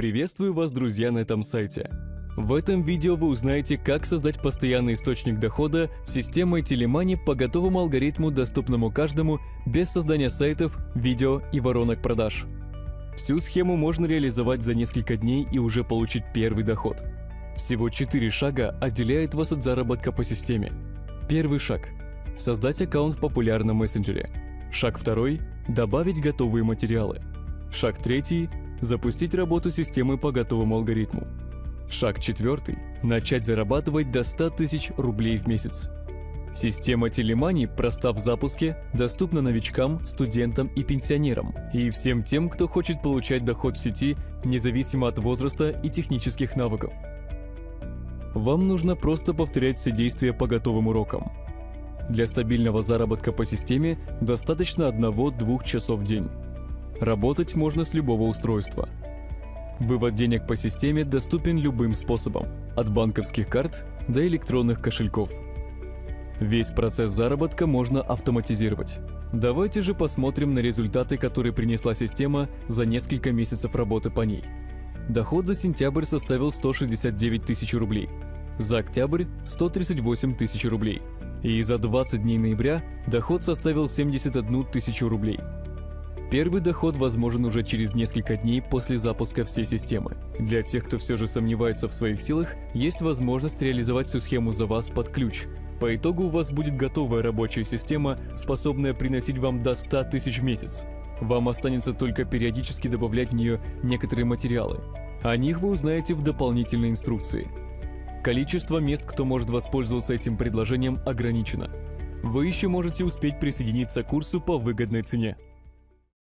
Приветствую вас, друзья, на этом сайте. В этом видео вы узнаете, как создать постоянный источник дохода системой телемани по готовому алгоритму, доступному каждому, без создания сайтов, видео и воронок продаж. Всю схему можно реализовать за несколько дней и уже получить первый доход. Всего 4 шага отделяет вас от заработка по системе. Первый шаг – создать аккаунт в популярном мессенджере. Шаг второй – добавить готовые материалы. Шаг третий – запустить работу системы по готовому алгоритму. Шаг четвертый – начать зарабатывать до 100 тысяч рублей в месяц. Система Телемани проста в запуске, доступна новичкам, студентам и пенсионерам, и всем тем, кто хочет получать доход в сети, независимо от возраста и технических навыков. Вам нужно просто повторять все действия по готовым урокам. Для стабильного заработка по системе достаточно 1-2 часов в день. Работать можно с любого устройства. Вывод денег по системе доступен любым способом, от банковских карт до электронных кошельков. Весь процесс заработка можно автоматизировать. Давайте же посмотрим на результаты, которые принесла система за несколько месяцев работы по ней. Доход за сентябрь составил 169 тысяч рублей, за октябрь – 138 тысяч рублей, и за 20 дней ноября доход составил 71 тысячу рублей. Первый доход возможен уже через несколько дней после запуска всей системы. Для тех, кто все же сомневается в своих силах, есть возможность реализовать всю схему за вас под ключ. По итогу у вас будет готовая рабочая система, способная приносить вам до 100 тысяч в месяц. Вам останется только периодически добавлять в нее некоторые материалы. О них вы узнаете в дополнительной инструкции. Количество мест, кто может воспользоваться этим предложением, ограничено. Вы еще можете успеть присоединиться к курсу по выгодной цене.